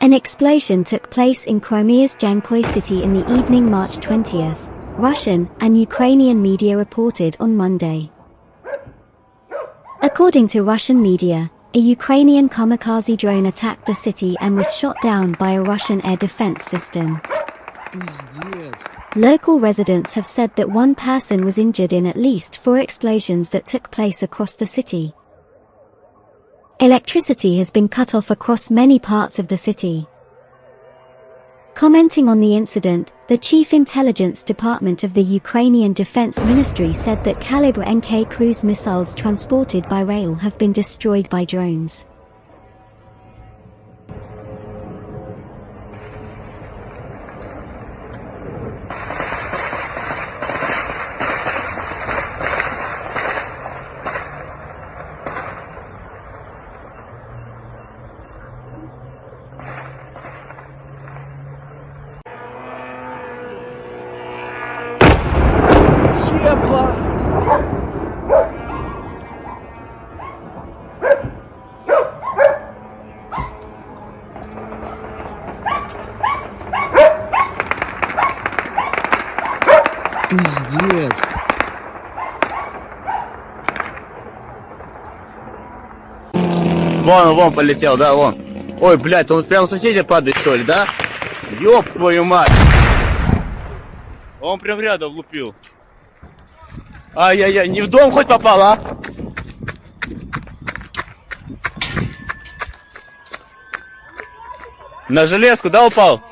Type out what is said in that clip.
An explosion took place in Crimea's Jankoy city in the evening March 20th, Russian and Ukrainian media reported on Monday. According to Russian media, a Ukrainian kamikaze drone attacked the city and was shot down by a Russian air defense system. Local residents have said that one person was injured in at least four explosions that took place across the city. Electricity has been cut off across many parts of the city. Commenting on the incident, the Chief Intelligence Department of the Ukrainian Defense Ministry said that Kalibr NK cruise missiles transported by rail have been destroyed by drones. Пиздец. Вон, вон полетел, да, вон. Ой, блядь, он прям соседи падает, что ли, да? Ёб твою мать! Он прям рядом лупил. Ай-яй-яй, не в дом хоть попал, а? На железку, да, упал?